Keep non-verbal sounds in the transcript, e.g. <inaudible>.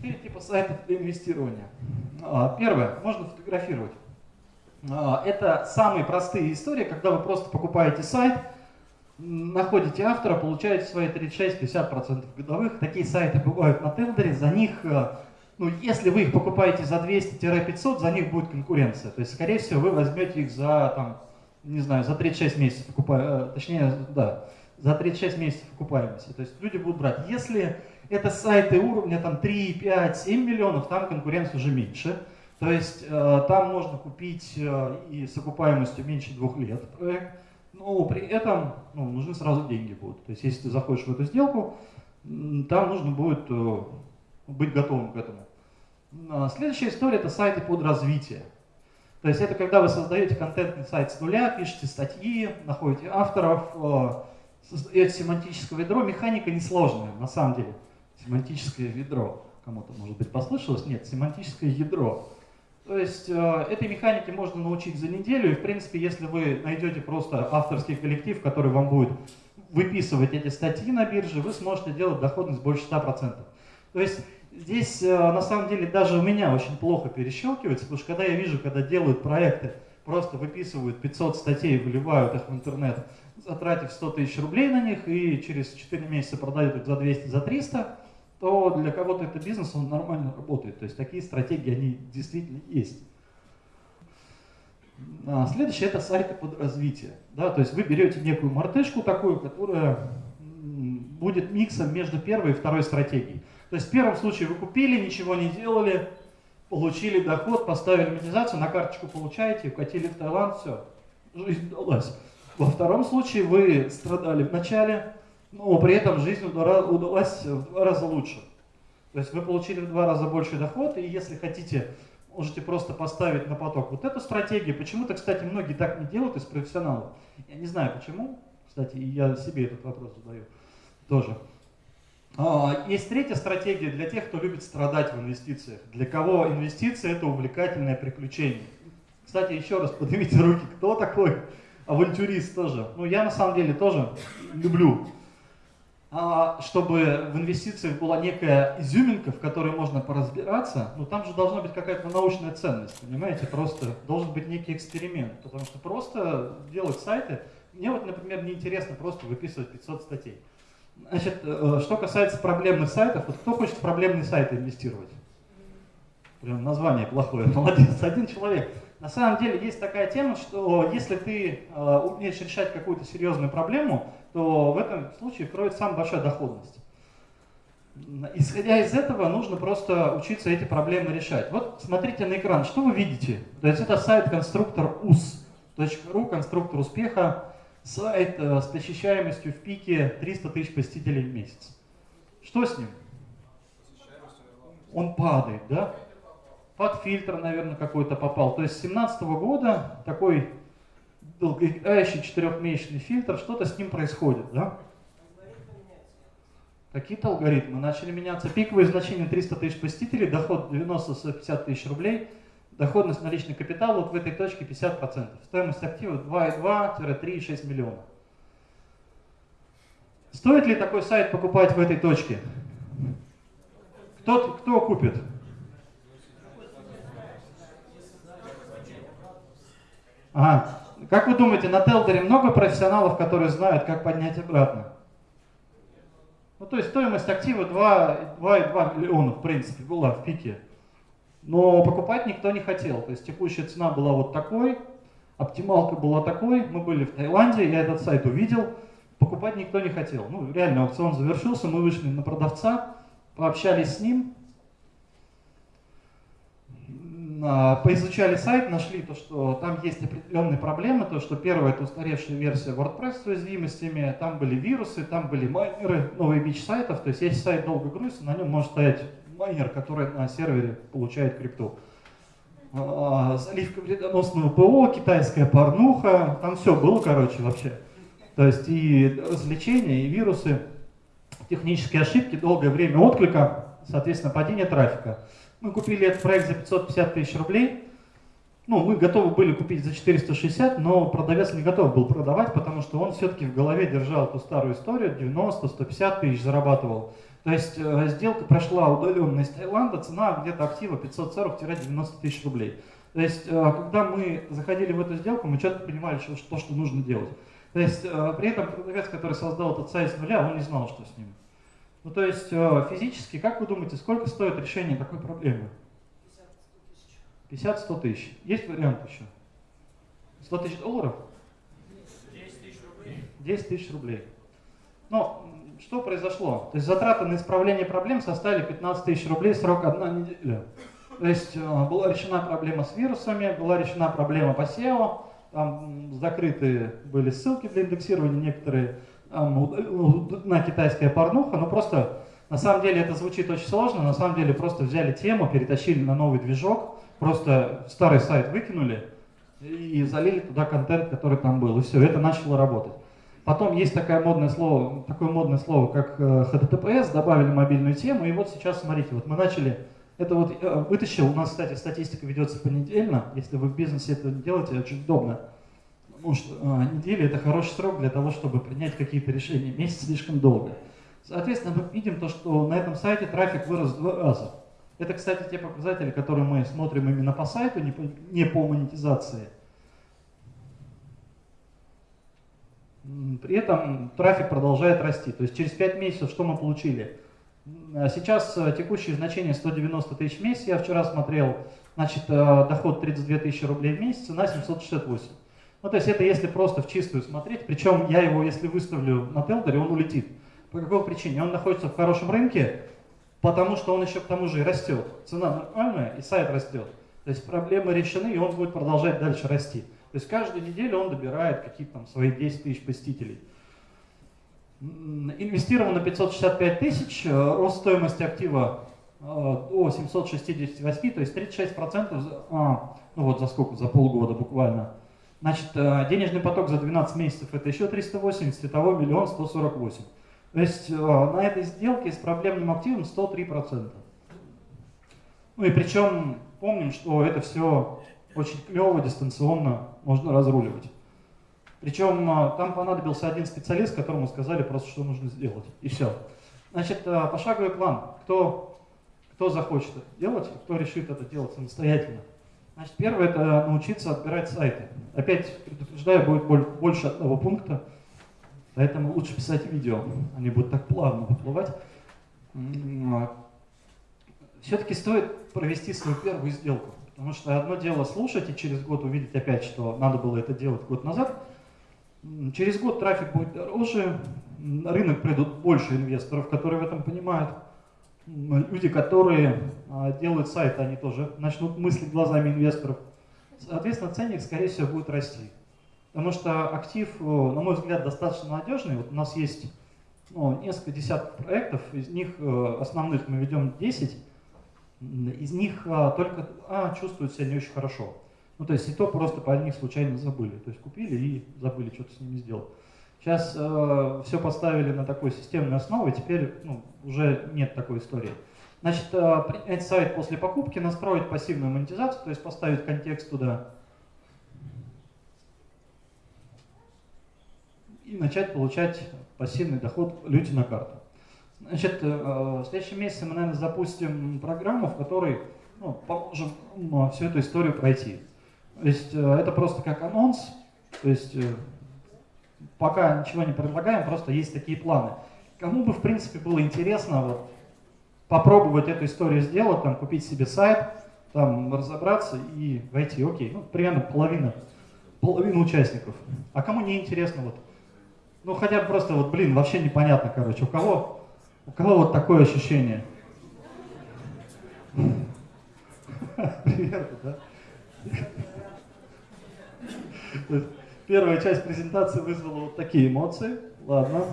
Четыре типа сайтов для инвестирования. А, первое, можно фотографировать. А, это самые простые истории, когда вы просто покупаете сайт, находите автора, получаете свои 36-50% годовых. Такие сайты бывают на Телдере, за них, э, ну, если вы их покупаете за 200-500, за них будет конкуренция. То есть, скорее всего, вы возьмете их за, там, не знаю, за 36 месяцев, покупая, точнее, да, за 36 месяцев окупаемости. То есть люди будут брать. Если это сайты уровня там, 3, 5, 7 миллионов, там конкуренция уже меньше. То есть э, там можно купить э, и с окупаемостью меньше двух лет проект, но при этом ну, нужны сразу деньги будут. То есть если ты заходишь в эту сделку, там нужно будет э, быть готовым к этому. А следующая история – это сайты под развитие. То есть это когда вы создаете контентный сайт с нуля, пишете статьи, находите авторов, э, создаете семантическое ведро. Механика несложная, на самом деле. Семантическое ведро. Кому-то, может быть, послышалось? Нет, семантическое ядро. То есть э, этой механике можно научить за неделю, и в принципе, если вы найдете просто авторский коллектив, который вам будет выписывать эти статьи на бирже, вы сможете делать доходность больше 100%. То есть здесь э, на самом деле даже у меня очень плохо перещелкивается, потому что когда я вижу, когда делают проекты, просто выписывают 500 статей, выливают их в интернет, затратив 100 тысяч рублей на них и через 4 месяца продают их за 200, за 300, то для кого-то это бизнес, он нормально работает. То есть такие стратегии, они действительно есть. А следующее это сайты под развитие. Да, то есть вы берете некую мартышку такую, которая будет миксом между первой и второй стратегией. То есть в первом случае вы купили, ничего не делали, получили доход, поставили монетизацию, на карточку получаете, укатили в Таиланд, все, жизнь удалась. Во втором случае вы страдали в начале, но при этом жизнь удалась в два раза лучше. То есть вы получили в два раза больше доход, и если хотите, можете просто поставить на поток вот эту стратегию. Почему-то, кстати, многие так не делают из профессионалов. Я не знаю почему, кстати, я себе этот вопрос задаю тоже. А, есть третья стратегия для тех, кто любит страдать в инвестициях. Для кого инвестиции это увлекательное приключение. Кстати, еще раз поднимите руки, кто такой авантюрист тоже. Ну, я на самом деле тоже люблю чтобы в инвестициях была некая изюминка, в которой можно поразбираться, ну там же должна быть какая-то научная ценность, понимаете, просто должен быть некий эксперимент, потому что просто делать сайты, мне вот, например, неинтересно просто выписывать 500 статей. Значит, э, что касается проблемных сайтов, вот кто хочет в проблемные сайты инвестировать? Прям название плохое, <laughs> молодец, один человек. На самом деле есть такая тема, что если ты э, умеешь решать какую-то серьезную проблему, то в этом случае кроется самая большая доходность. Исходя из этого, нужно просто учиться эти проблемы решать. Вот смотрите на экран, что вы видите? То есть это сайт конструктор us.ru, конструктор успеха, сайт э, с посещаемостью в пике 300 тысяч посетителей в месяц. Что с ним? Он падает, да? Под фильтр, наверное, какой-то попал. То есть с 2017 года такой долгоиграющий четырехмесячный фильтр, что-то с ним происходит, да? Какие-то алгоритмы начали меняться. Пиковые значения 300 тысяч посетителей, доход 90-150 тысяч рублей, доходность на личный капитал вот в этой точке 50%. Стоимость актива 2,2-3,6 миллиона. Стоит ли такой сайт покупать в этой точке? Кто, кто купит? Ага. Как вы думаете, на Телдере много профессионалов, которые знают, как поднять обратно? Ну, то есть стоимость актива 2,2 миллиона, в принципе, была в пике. Но покупать никто не хотел. То есть текущая цена была вот такой, оптималка была такой. Мы были в Таиланде, я этот сайт увидел. Покупать никто не хотел. Ну, реально, аукцион завершился, мы вышли на продавца, пообщались с ним. А, поизучали сайт, нашли то, что там есть определенные проблемы, то, что первая это устаревшая версия WordPress с уязвимостями, там были вирусы, там были майнеры, новый бич сайтов, то есть если сайт долго грузится, на нем может стоять майнер, который на сервере получает крипту. А, заливка вредоносного ПО, китайская порнуха, там все было, короче, вообще. То есть и развлечения, и вирусы, технические ошибки, долгое время отклика, соответственно, падение трафика. Мы купили этот проект за 550 тысяч рублей. Ну, мы готовы были купить за 460, но продавец не готов был продавать, потому что он все-таки в голове держал ту старую историю, 90-150 тысяч зарабатывал То есть э, сделка прошла удаленно из Таиланда, цена где-то актива 540-90 тысяч рублей. То есть, э, когда мы заходили в эту сделку, мы четко понимали, что, что, что нужно делать. То есть, э, при этом продавец, который создал этот сайт с нуля, он не знал, что с ним. Ну, то есть, э, физически, как вы думаете, сколько стоит решение такой проблемы? 50-100 тысяч. Есть вариант еще? 100 тысяч долларов? 10 тысяч рублей. 10 тысяч рублей. Но что произошло? То есть затраты на исправление проблем составили 15 тысяч рублей, срок одна неделя. То есть э, была решена проблема с вирусами, была решена проблема по SEO, там закрыты были ссылки для индексирования некоторые на китайская порнуха, но просто на самом деле это звучит очень сложно, на самом деле просто взяли тему, перетащили на новый движок, просто старый сайт выкинули и залили туда контент, который там был, и все, это начало работать. Потом есть такое модное слово, такое модное слово, как э, HTTPS, добавили мобильную тему, и вот сейчас, смотрите, вот мы начали это вот э, вытащил, у нас, кстати, статистика ведется понедельно, если вы в бизнесе это делаете, очень удобно. Что э, неделя это хороший срок для того, чтобы принять какие-то решения. Месяц слишком долго. Соответственно, мы видим то, что на этом сайте трафик вырос в два раза. Это, кстати, те показатели, которые мы смотрим именно по сайту, не по, не по монетизации. При этом трафик продолжает расти. То есть через 5 месяцев что мы получили? А сейчас э, текущее значение 190 тысяч в месяц, я вчера смотрел, значит, э, доход 32 тысячи рублей в месяц, на 768. Ну, то есть это если просто в чистую смотреть, причем я его, если выставлю на Телдере, он улетит. По какой причине? Он находится в хорошем рынке, потому что он еще к тому же и растет. Цена нормальная, и сайт растет. То есть проблемы решены, и он будет продолжать дальше расти. То есть каждую неделю он добирает какие-то там свои 10 тысяч посетителей. Инвестировано 565 тысяч, э, рост стоимости актива э, до 768, то есть 36%, а, ну вот за сколько, за полгода буквально. Значит, э, денежный поток за 12 месяцев это еще 380, световой миллион 148. То есть на этой сделке с проблемным активом 103%. Ну и причем помним, что это все очень клево, дистанционно можно разруливать. Причем а, там понадобился один специалист, которому сказали просто, что нужно сделать. И все. Значит, пошаговый план. Кто, кто захочет это делать, кто решит это делать самостоятельно. Значит, первое это научиться отбирать сайты. Опять предупреждаю, будет больше одного пункта, поэтому лучше писать видео, они будут так плавно выплывать. А, Все-таки стоит провести свою первую сделку, потому что одно дело слушать и через год увидеть опять, что надо было это делать год назад, Через год трафик будет дороже, на рынок придут больше инвесторов, которые в этом понимают. Люди, которые а, делают сайт, они тоже начнут мыслить глазами инвесторов. Соответственно, ценник, скорее всего, будет расти. Потому что актив, на мой взгляд, достаточно надежный. Вот у нас есть ну, несколько десятков проектов, из них основных мы ведем 10, из них а, только а, чувствуют себя не очень хорошо. Ну, то есть и то просто по них случайно забыли. То есть купили и забыли что-то с ними сделать. Сейчас э, все поставили на такой системной основе, теперь ну, уже нет такой истории. Значит, э, сайт после покупки, настроить пассивную монетизацию, то есть поставить контекст туда. И начать получать пассивный доход люди на карту. Значит, э, в следующем месяце мы, наверное, запустим программу, в которой ну, поможем ну, всю эту историю пройти. То есть э, это просто как анонс, то есть э, пока ничего не предлагаем, просто есть такие планы. Кому бы в принципе было интересно вот, попробовать эту историю сделать, там, купить себе сайт, там, разобраться и войти, окей, ну, примерно половина, половина участников. А кому не интересно, вот, ну, хотя бы просто, вот, блин, вообще непонятно, короче, у кого, у кого вот такое ощущение? <laughs> Примерно, да? <laughs> Первая часть презентации вызвала вот такие эмоции. Ладно.